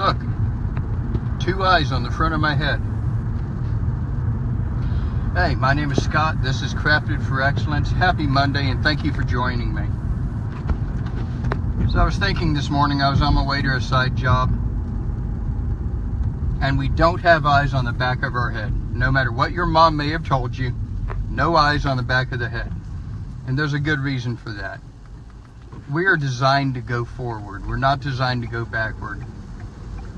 Look, two eyes on the front of my head. Hey, my name is Scott. This is Crafted for Excellence. Happy Monday, and thank you for joining me. So I was thinking this morning, I was on my way to a side job, and we don't have eyes on the back of our head. No matter what your mom may have told you, no eyes on the back of the head. And there's a good reason for that. We are designed to go forward. We're not designed to go backward.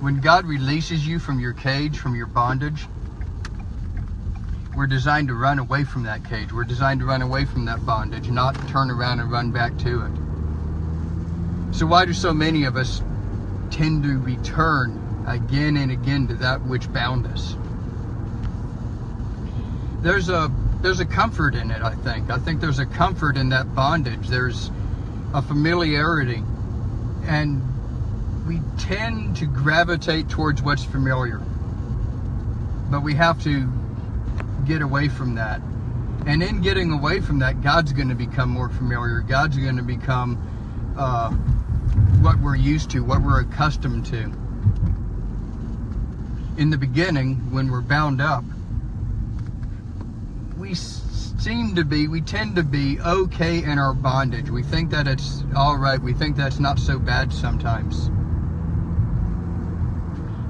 When God releases you from your cage, from your bondage, we're designed to run away from that cage. We're designed to run away from that bondage, not turn around and run back to it. So why do so many of us tend to return again and again to that which bound us? There's a there's a comfort in it, I think. I think there's a comfort in that bondage. There's a familiarity. And we tend to gravitate towards what's familiar. But we have to get away from that. And in getting away from that, God's going to become more familiar. God's going to become uh, what we're used to, what we're accustomed to. In the beginning, when we're bound up, we seem to be, we tend to be okay in our bondage. We think that it's all right. We think that's not so bad sometimes.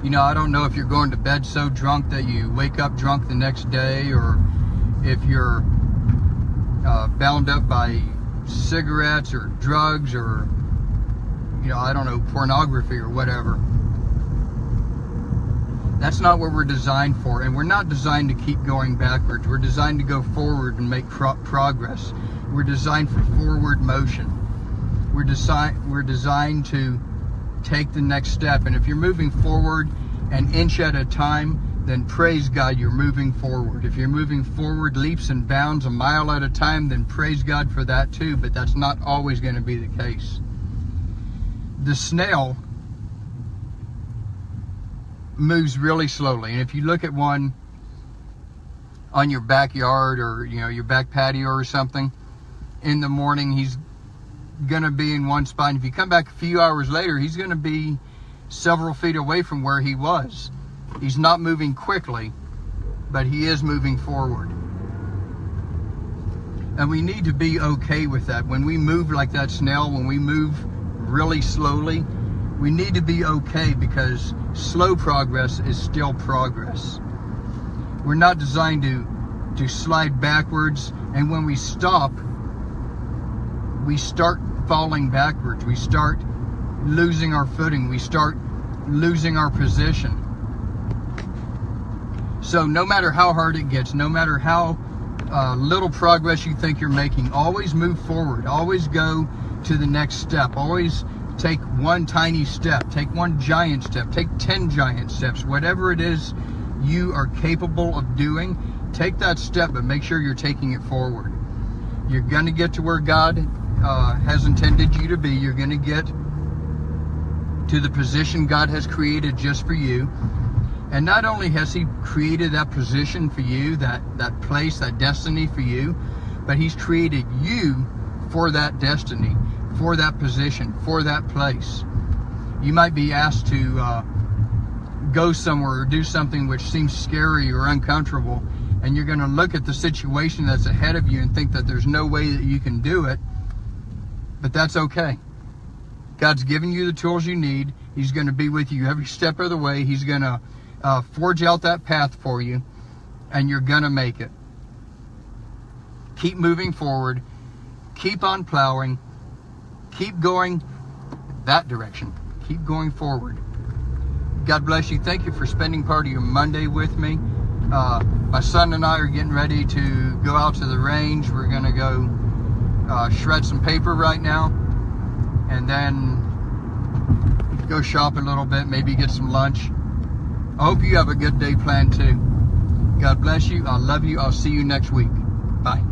You know, I don't know if you're going to bed so drunk that you wake up drunk the next day or if you're uh, bound up by cigarettes or drugs or, you know, I don't know, pornography or whatever. That's not what we're designed for. And we're not designed to keep going backwards. We're designed to go forward and make pro progress. We're designed for forward motion. We're, desi we're designed to take the next step. And if you're moving forward an inch at a time, then praise God you're moving forward. If you're moving forward leaps and bounds a mile at a time, then praise God for that too. But that's not always going to be the case. The snail moves really slowly. And if you look at one on your backyard or you know your back patio or something in the morning, he's going to be in one spot. And if you come back a few hours later, he's going to be several feet away from where he was. He's not moving quickly, but he is moving forward. And we need to be okay with that. When we move like that snail, when we move really slowly, we need to be okay because slow progress is still progress. We're not designed to, to slide backwards, and when we stop, we start falling backwards. We start losing our footing. We start losing our position. So no matter how hard it gets, no matter how uh, little progress you think you're making, always move forward. Always go to the next step. Always take one tiny step. Take one giant step. Take 10 giant steps. Whatever it is you are capable of doing, take that step, but make sure you're taking it forward. You're going to get to where God uh, has intended you to be. You're going to get to the position God has created just for you. And not only has he created that position for you, that, that place, that destiny for you, but he's created you for that destiny, for that position, for that place. You might be asked to uh, go somewhere or do something which seems scary or uncomfortable, and you're going to look at the situation that's ahead of you and think that there's no way that you can do it, but that's okay. God's given you the tools you need. He's going to be with you every step of the way. He's going to uh, forge out that path for you, and you're going to make it. Keep moving forward. Keep on plowing. Keep going that direction. Keep going forward. God bless you. Thank you for spending part of your Monday with me. Uh, my son and I are getting ready to go out to the range. We're going to go uh, shred some paper right now and then go shop a little bit, maybe get some lunch. I hope you have a good day planned too. God bless you. I love you. I'll see you next week. Bye.